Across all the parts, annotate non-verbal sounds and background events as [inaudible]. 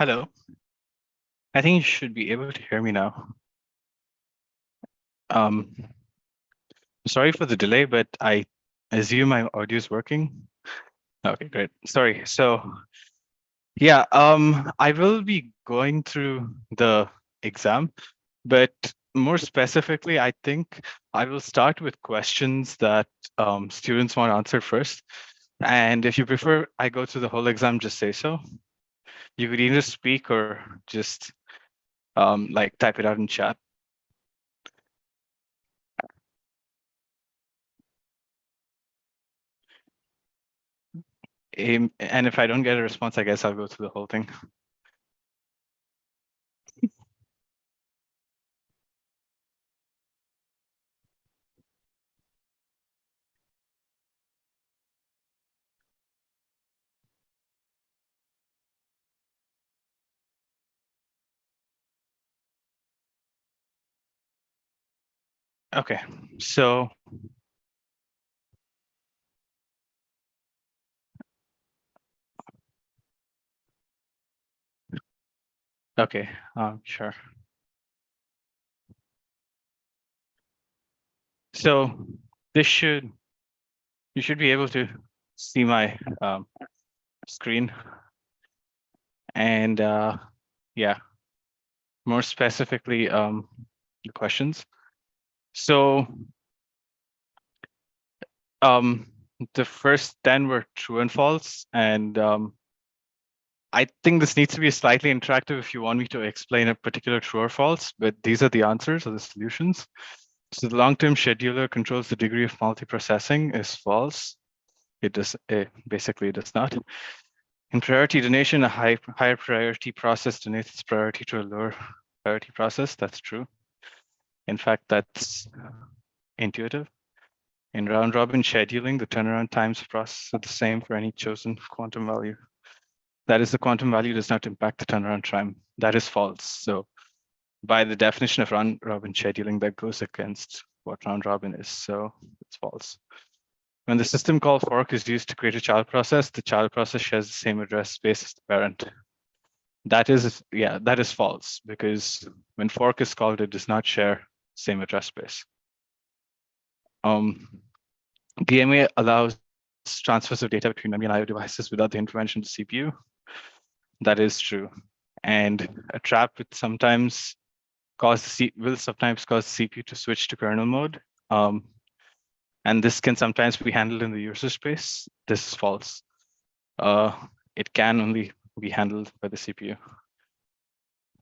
Hello. I think you should be able to hear me now. Um, sorry for the delay, but I assume my audio is working. Okay, great. Sorry. So yeah, um, I will be going through the exam, but more specifically, I think I will start with questions that um, students want answered first. And if you prefer, I go through the whole exam, just say so. You could either speak or just um, like type it out in chat. And if I don't get a response, I guess I'll go through the whole thing. Okay, so okay, um, sure. So this should you should be able to see my um, screen, and uh, yeah, more specifically, um, the questions. So um, the first 10 were true and false. And um, I think this needs to be slightly interactive if you want me to explain a particular true or false, but these are the answers or the solutions. So the long-term scheduler controls the degree of multiprocessing is false. It does it basically it does not. In priority donation, a high, higher priority process donates its priority to a lower priority process. That's true. In fact, that's uh, intuitive. In round robin scheduling, the turnaround times of process are the same for any chosen quantum value. That is, the quantum value does not impact the turnaround time. That is false. So by the definition of round robin scheduling, that goes against what round robin is. So it's false. When the system call fork is used to create a child process, the child process shares the same address space as the parent. That is, yeah, that is false because when fork is called, it does not share same address space. Um, DMA allows transfers of data between memory and IO devices without the intervention of the CPU. That is true. And a trap would sometimes cause the C will sometimes cause the CPU to switch to kernel mode. Um, and this can sometimes be handled in the user space. This is false. Uh, it can only be handled by the CPU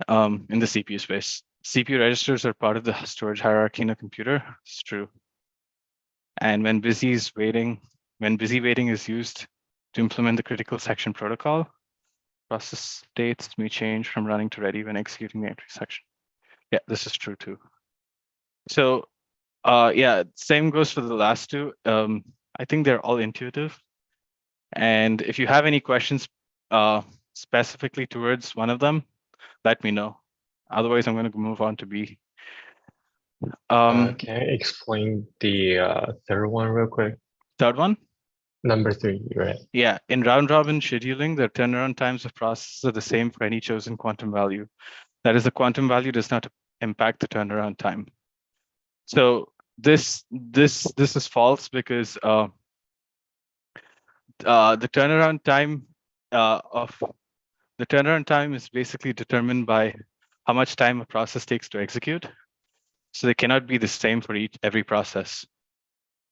um, in the CPU space. CPU registers are part of the [laughs] storage hierarchy in a computer. It's true. And when busy is waiting, when busy waiting is used to implement the critical section protocol, process states may change from running to ready when executing the entry section. Yeah, this is true too. So uh, yeah, same goes for the last two. Um, I think they're all intuitive. And if you have any questions uh, specifically towards one of them, let me know. Otherwise, I'm going to move on to B. Um, Uh, can I explain the uh, third one real quick? Third one, Number three, right? yeah, in round robin scheduling, the turnaround times of processes are the same for any chosen quantum value. That is, the quantum value does not impact the turnaround time. So this this this is false because uh, uh, the turnaround time uh, of the turnaround time is basically determined by how much time a process takes to execute. So they cannot be the same for each every process.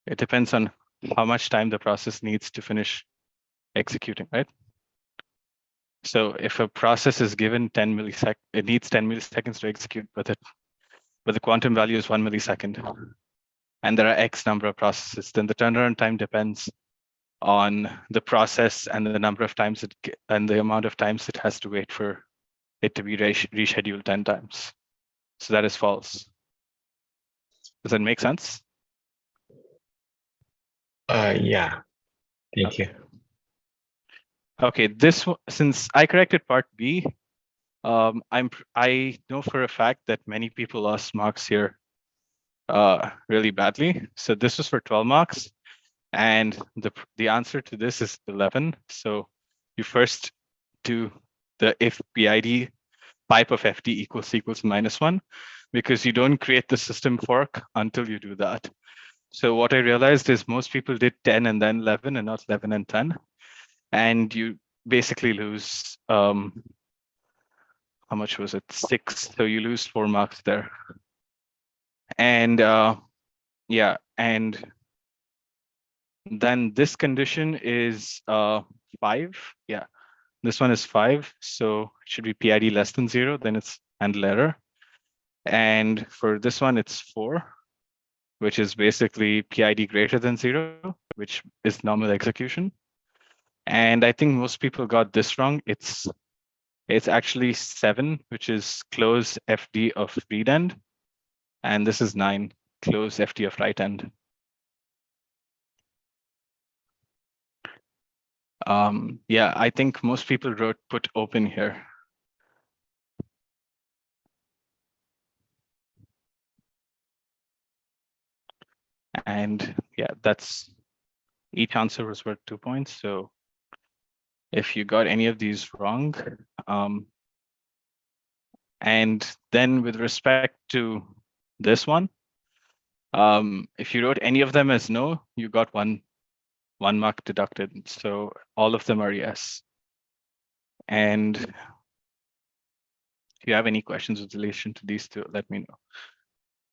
It depends on how much time the process needs to finish executing, right? So if a process is given 10 milliseconds, it needs 10 milliseconds to execute, but it, but the quantum value is one millisecond, and there are X number of processes, then the turnaround time depends on the process and the number of times it and the amount of times it has to wait for it to be rescheduled 10 times. So that is false. Does that make sense? Uh, yeah. Thank Okay. you. Okay, this one, since I corrected part B, um, I'm I know for a fact that many people lost marks here uh, really badly. So this was for 12 marks, and the the answer to this is 11. So you first do the if PID pipe of FD equals equals minus one, because you don't create the system fork until you do that. So what I realized is most people did 10 and then 11 and not 11 and 10. And you basically lose, um, how much was it? Six. So you lose four marks there. And uh, yeah, and then this condition is uh, five. Yeah, this one is five. So it should be PID less than zero, then it's handle error. And for this one, it's four, which is basically PID greater than zero, which is normal execution. And I think most people got this wrong. It's it's actually seven, which is close FD of read end. And this is nine, close FD of write end. Um, yeah, I think most people wrote put open here. And yeah, that's each answer was worth two points. So if you got any of these wrong, um, and then with respect to this one, um, if you wrote any of them as no, you got one one mark deducted. So all of them are yes. And if you have any questions with relation to these two, let me know.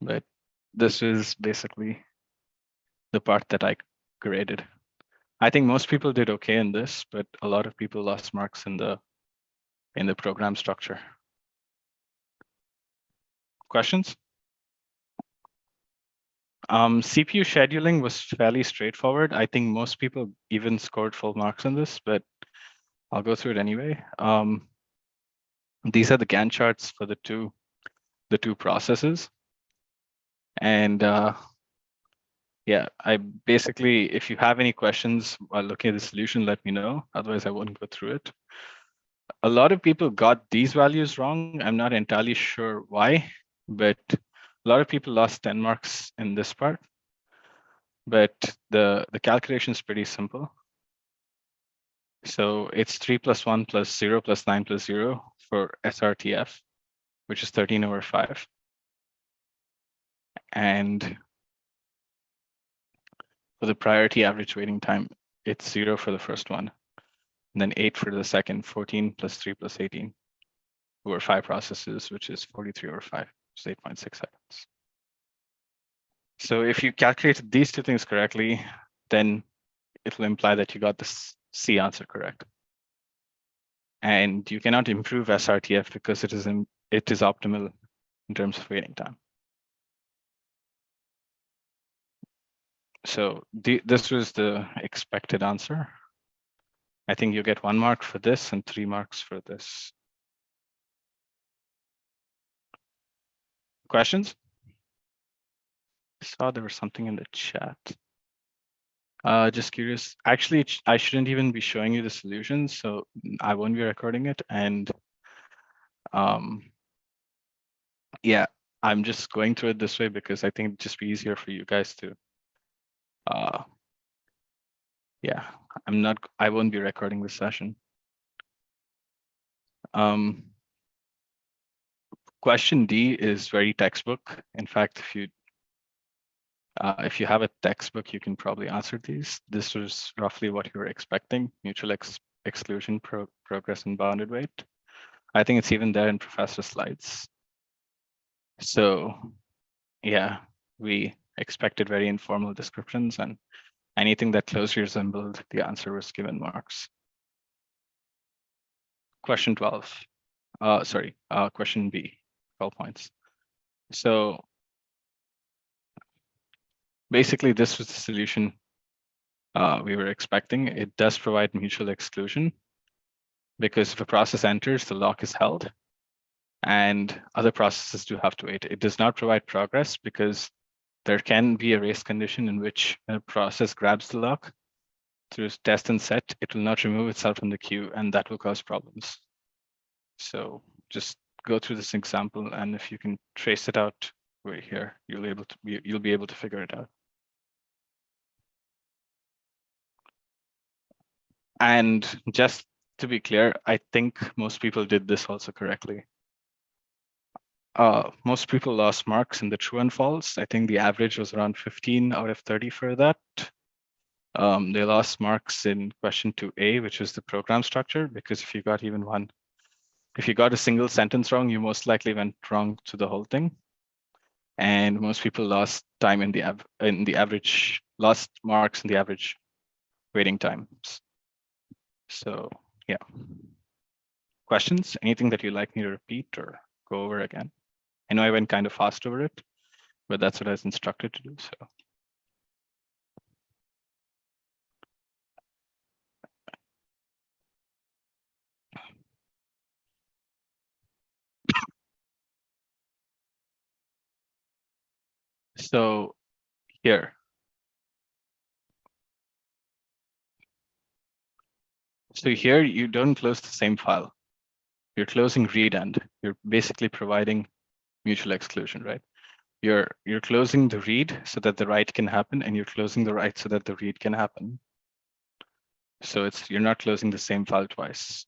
But this is basically the part that I graded. I think most people did okay in this, but a lot of people lost marks in the in the program structure. Questions? Um, CPU scheduling was fairly straightforward. I think most people even scored full marks on this, but I'll go through it anyway. Um, these are the Gantt charts for the two the two processes. And uh, yeah, I basically, if you have any questions while looking at the solution, let me know. Otherwise, I won't go through it. A lot of people got these values wrong. I'm not entirely sure why, but a lot of people lost 10 marks in this part, but the, the calculation is pretty simple. So it's 3 plus 1 plus 0 plus 9 plus 0 for SRTF, which is 13 over 5. And for the priority average waiting time, it's 0 for the first one, and then 8 for the second, 14 plus 3 plus 18 over 5 processes, which is 43 over 5 is 8.6 seconds. So if you calculated these two things correctly, then it will imply that you got the C answer correct. And you cannot improve SRTF because it is in, it is optimal in terms of waiting time. So the, this was the expected answer. I think you get one mark for this and three marks for this. Questions? I saw there was something in the chat. Uh, just curious. Actually, I shouldn't even be showing you the solution, so I won't be recording it. And um, yeah, I'm just going through it this way because I think it'd just be easier for you guys to. Uh, yeah, I'm not. I won't be recording this session. Um, question D is very textbook. In fact, if you uh, if you have a textbook, you can probably answer these. This was roughly what you were expecting, mutual ex exclusion pro progress and bounded wait. I think it's even there in professor slides. So yeah, we expected very informal descriptions and anything that closely resembled the answer was given marks. Question 12, uh, sorry, uh, question B. 12 points. So basically, this was the solution uh, we were expecting. It does provide mutual exclusion because if a process enters, the lock is held and other processes do have to wait. It does not provide progress because there can be a race condition in which a process grabs the lock through test and set, it will not remove itself from the queue and that will cause problems. So just go through this example, and if you can trace it out right here, you'll able to be, you'll be able to figure it out. And just to be clear, I think most people did this also correctly. Uh, most people lost marks in the true and false. I think the average was around 15 out of 30 for that. Um, they lost marks in question 2A, which is the program structure, because if you got even one, if you got a single sentence wrong, you most likely went wrong to the whole thing. And most people lost time in the in the average, lost marks in the average waiting times. So yeah. Questions? Anything that you'd like me to repeat or go over again? I know I went kind of fast over it, but that's what I was instructed to do. So so here. So here you don't close the same file. You're closing read end. You're basically providing mutual exclusion, right? You're you're closing the read so that the write can happen, and you're closing the write so that the read can happen. So it's you're not closing the same file twice.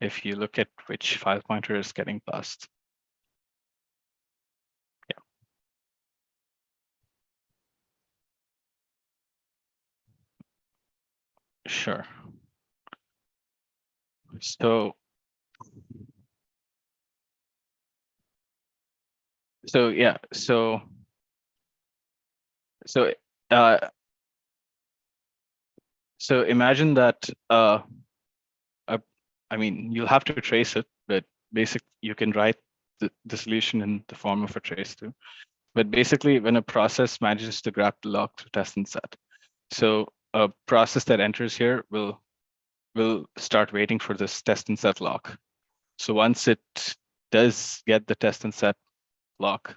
If you look at which file pointer is getting passed. Sure. So so yeah, so so uh so imagine that uh a, I mean you'll have to trace it, but basic you can write the, the solution in the form of a trace too. But basically when a process manages to grab the lock to test and set. So a process that enters here will will start waiting for this test and set lock. So once it does get the test and set lock,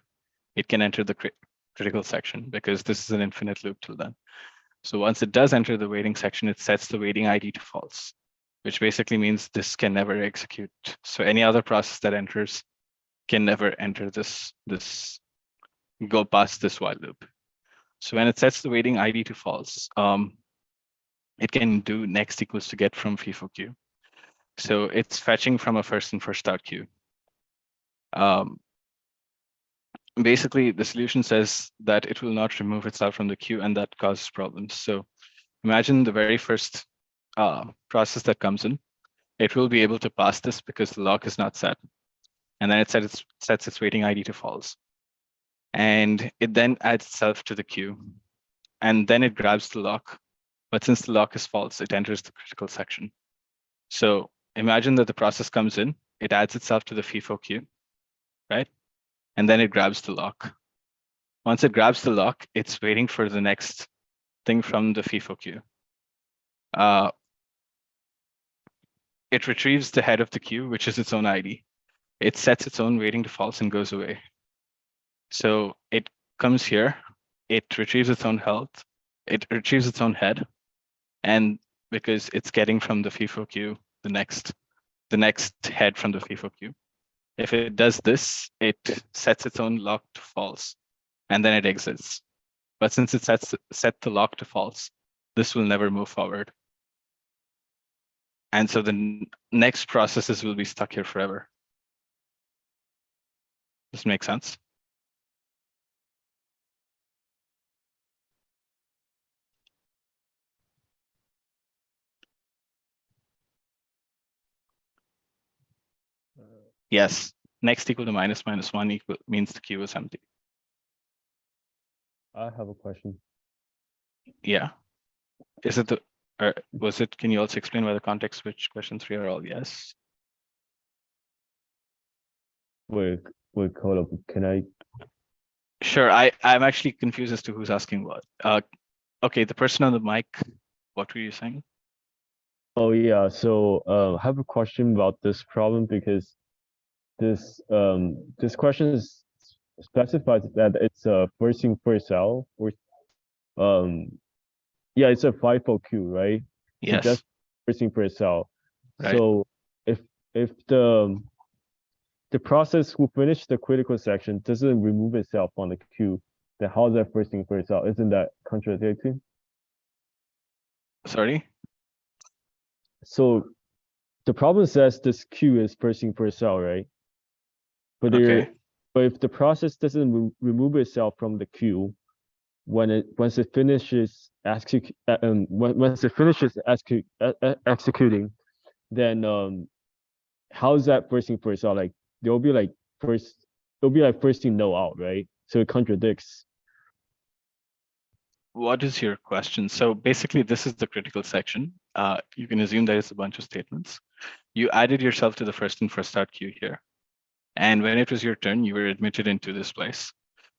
it can enter the crit critical section because this is an infinite loop till then. So once it does enter the waiting section, it sets the waiting ID to false, which basically means this can never execute. So any other process that enters can never enter this, this go past this while loop. So when it sets the waiting ID to false, um, it can do next equals to get from FIFO queue. So it's fetching from a first and first out queue. Um, basically, the solution says that it will not remove itself from the queue and that causes problems. So imagine the very first uh, process that comes in. It will be able to pass this because the lock is not set. And then it sets its, sets its waiting ID to false. And it then adds itself to the queue. And then it grabs the lock but since the lock is false, it enters the critical section. So imagine that the process comes in, it adds itself to the FIFO queue, right? And then it grabs the lock. Once it grabs the lock, it's waiting for the next thing from the FIFO queue. Uh, it retrieves the head of the queue, which is its own ID. It sets its own waiting to false and goes away. So it comes here, it retrieves its own health, it retrieves its own head, and because it's getting from the FIFO queue the next the next head from the FIFO queue. If it does this, it sets its own lock to false, and then it exits. But since it sets set the lock to false, this will never move forward. And so the next processes will be stuck here forever. Does This make sense? Yes, next equal to minus minus one equal means the queue is empty. I have a question. Yeah. Is it the, or was it, can you also explain why the context switch question three are all yes? Wait, wait, hold up. Can I? Sure, I, I'm actually confused as to who's asking what. Uh, okay, the person on the mic, what were you saying? Oh, yeah. So, uh, I have a question about this problem because this, um, this question is specifies that it's a first in first out or, um, yeah, it's a FIFO queue, right? So Yes, Just first in first out. Right. So if, if the, the process who finished the critical section doesn't remove itself from the queue, then how's that first in first out? Isn't that contradicting? sorry. so the problem says this queue is first in first out, right? But Okay. but if the process doesn't re- remove itself from the queue, when it once it finishes execute uh, um once it finishes execute, uh, uh, executing, then um how's that first in first out? Like there'll be like first it'll be like first in no out, right? So it contradicts. What is your question? So basically, this is the critical section. Uh, you can assume there is a bunch of statements. You added yourself to the first in first out queue here. And when it was your turn, you were admitted into this place.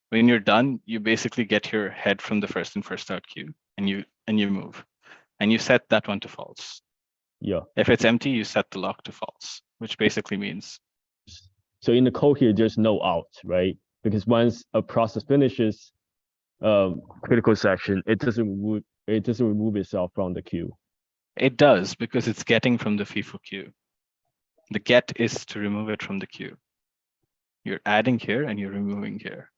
When you're done, you basically get your head from the first in first out queue and you and you move. And you set that one to false. Yeah. If it's empty, you set the lock to false, which basically means So in the code here, there's no out, right? Because once a process finishes um critical section, it doesn't remove it doesn't remove itself from the queue. it does because it's getting from the FIFO queue. The get is to remove it from the queue. You're adding here and you're removing here.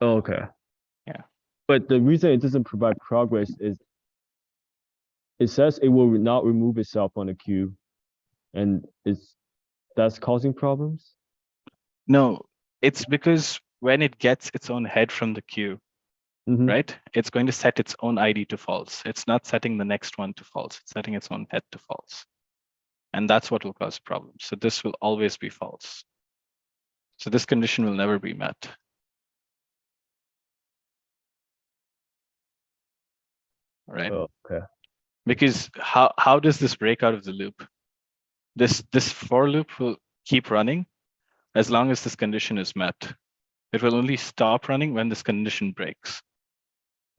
Okay. Yeah. But the reason it doesn't provide progress is it says it will not remove itself on the queue. And it's that's causing problems? No, it's because when it gets its own head from the queue, Mhm. right? It's going to set its own ID to false. It's not setting the next one to false. It's setting its own head to false. And that's what will cause problems. So this will always be false. So this condition will never be met. Right? Oh, okay. because how how does this break out of the loop this this for loop will keep running as long as this condition is met it will only stop running when this condition breaks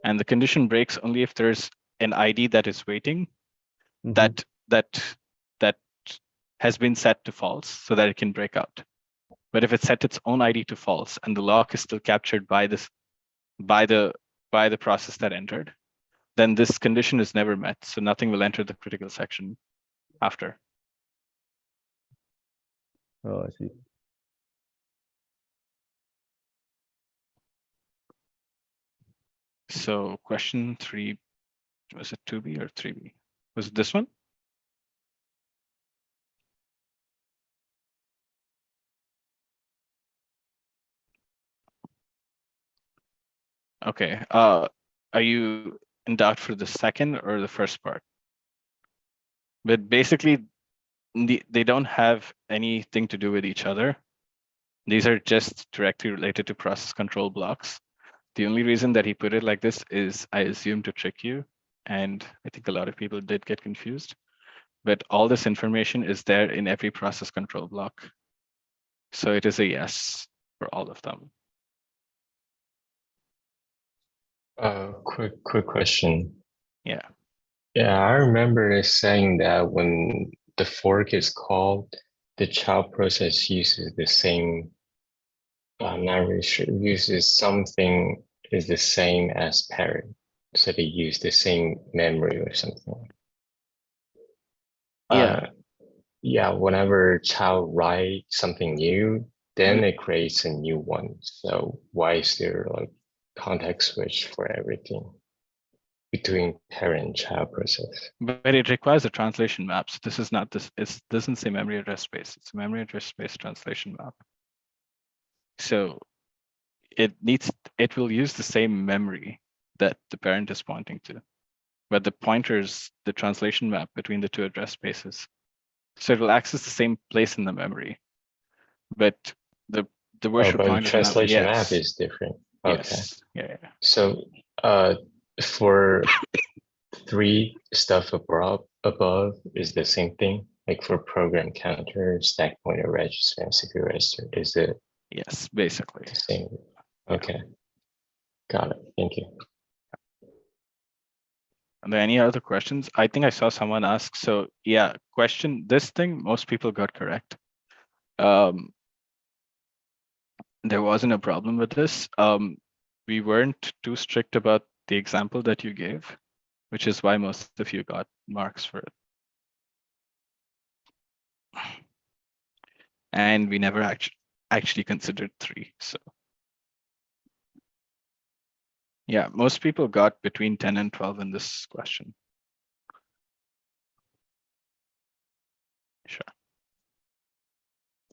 and the condition breaks only if there's an id that is waiting Mhm. that that that has been set to false so that it can break out. But if it set its own id to false and the lock is still captured by this by the by the process that entered then this condition is never met so nothing will enter the critical section after. Oh, I see. so question three was it 2b or 3b was it this one okay uh are you in doubt for the second or the first part? But basically the, they don't have anything to do with each other. These are just directly related to process control blocks. The only reason that he put it like this is i assume to trick you and i think a lot of people did get confused. But all this information is there in every process control block. So it is a yes for all of them Uh, quick, quick question. Yeah. Yeah, I remember it saying that when the fork is called, the child process uses the same. I'm not really sure, uses something is the same as parent. So they use the same memory or something. Yeah. Uh, Yeah, whenever child write something new, then it creates a new one. So why is there like context switch for everything between parent-child process? but it requires a translation map so this is not this it doesn't say memory address space it's a memory address space translation map so it needs it will use the same memory that the parent is pointing to but the pointers the translation map between the two address spaces so it will access the same place in the memory but the the Oh, virtual but the translation map yes, is different. Okay, yes yeah, yeah so uh, for three stuff above, above is the same thing? Like for program counter, stack pointer, register, and CPU register, is it yes basically the same? Okay. Got it, thank you. Are there any other questions? I think I saw someone ask. So yeah, question, this thing, most people got correct. Um, there wasn't a problem with this. Um, we weren't too strict about the example that you gave, which is why most of you got marks for it. And we never actually considered three, so. Yeah, most people got between 10 and 12 in this question. Sure.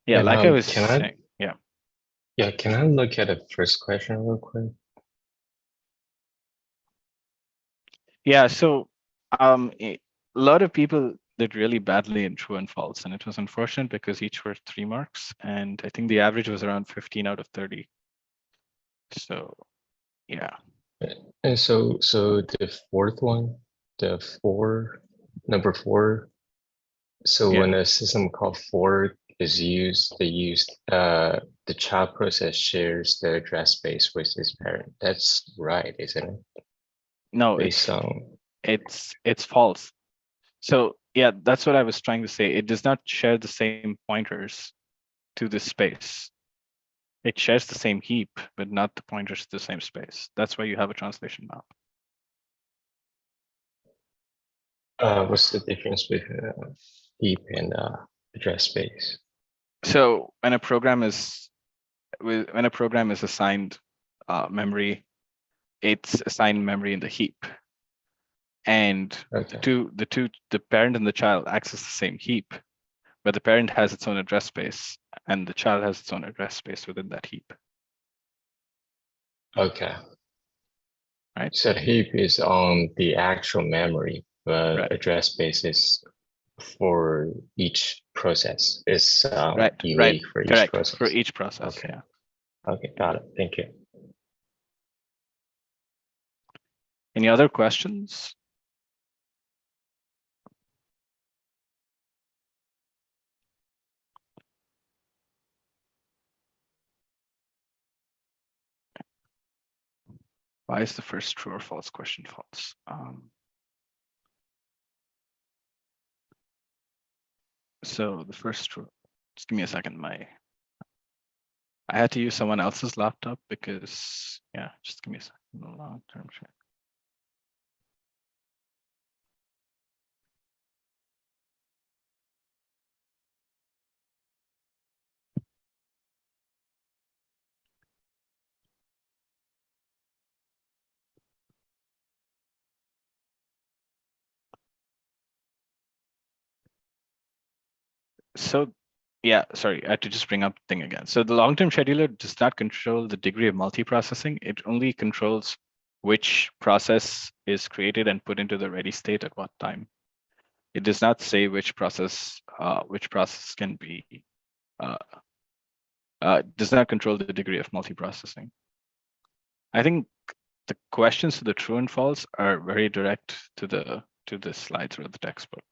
Yeah, and, like um, I was saying. I yeah. Can I look at the first question real quick? Yeah, so um, a lot of people did really badly in true and false, and it was unfortunate because each were three marks, and I think the average was around 15 out of 30. So, yeah, And so, so the fourth one, the four, number four. So Yeah. when a system called fork is used, they use, uh, the child process shares the address space with its parent. That's right, isn't it? no, it's on, it's it's false. So yeah, that's what I was trying to say. It does not share the same pointers to this space. It shares the same heap, but not the pointers to the same space. That's why you have a translation map. uh, what's the difference between uh, heap and, uh, address space? So when a program is when a program is assigned uh, memory, it's assigned memory in the heap. And Okay, two the two the parent and the child access the same heap, but the parent has its own address space and the child has its own address space within that heap. okay. Right. So the heap is on the actual memory, but Right. address space is for each process. is um, Right, right, unique for each Correct process. for each process. Okay. Yeah. Okay, got it. Thank you. Any other questions? Why is the first true or false question false? Um, so the first just give me a second. My I had to use someone else's laptop because yeah, just give me a second. Long term check. So yeah, sorry, I had to just bring up thing again. So the long-term scheduler does not control the degree of multiprocessing. It only controls which process is created and put into the ready state at what time. It does not say which process uh, which process can be uh, uh, does not control the degree of multiprocessing. I think the questions to the true and false are very direct to the to the slides or the textbook.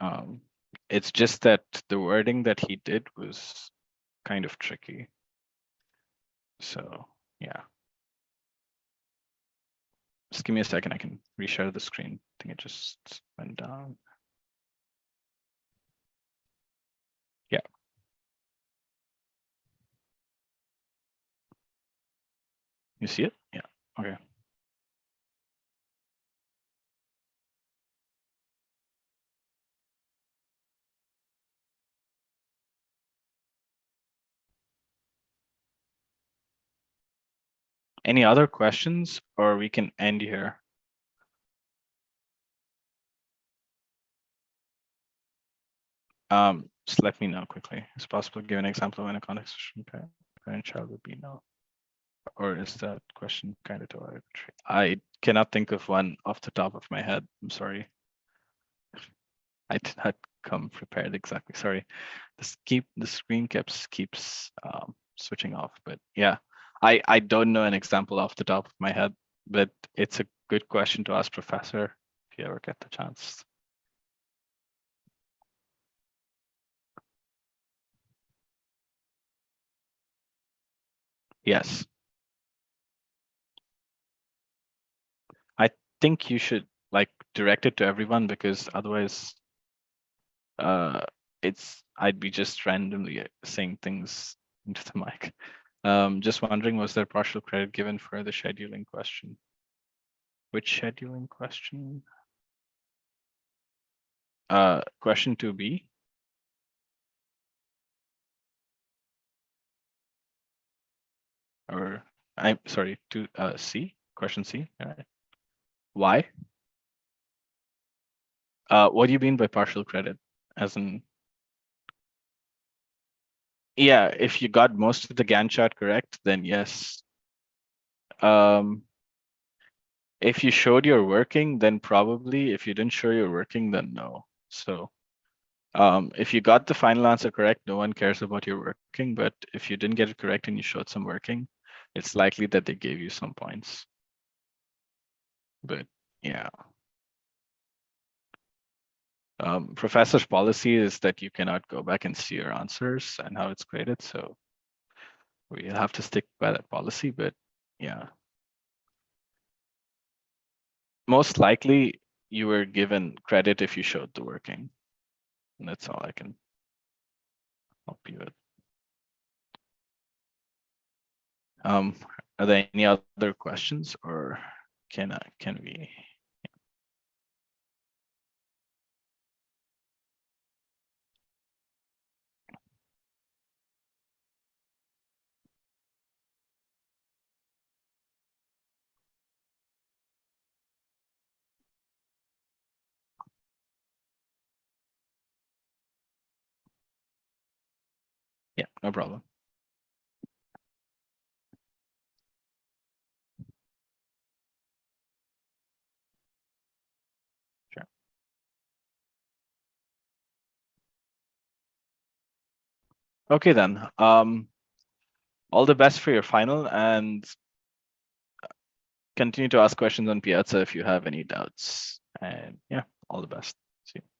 Um, it's just that the wording that he did was kind of tricky. So yeah. Just give me a second, I can reshare the screen. I think it just went down. Yeah. You see it? Yeah, okay. Any other questions or we can end here? Um, just let me know quickly. Is possible to give an example of when a switching parent, parent child would be no? Or is that question kind of too arbitrary? I cannot think of one off the top of my head. I'm sorry. I did not come prepared exactly. Sorry. This keep the screen keeps keeps um, switching off, but yeah, I I don't know an example off the top of my head, but it's a good question to ask professor if you ever get the chance. Yes. I think you should like direct it to everyone because otherwise uh it's I'd be just randomly saying things into the [laughs] mic. Um just wondering was there partial credit given for the scheduling question? Which scheduling question? Uh question 2b. Or I'm sorry, to uh C, question C. All right. Why? Uh what do you mean by partial credit? As in Yeah, if you got most of the Gantt chart correct, then yes. Um, if you showed you're working, then probably. If you didn't show you're working, then no. So um, if you got the final answer correct, no one cares about your working. But if you didn't get it correct and you showed some working, it's likely that they gave you some points. But yeah. Um, professor's policy is that you cannot go back and see your answers and how it's graded. So we have to stick by that policy, but yeah. Most likely you were given credit if you showed the working. And that's all I can help you with. Um, are there any other questions or can I, can we? No problem. Sure. Okay, then, um, all the best for your final and continue to ask questions on Piazza if you have any doubts. And yeah, all the best. See you.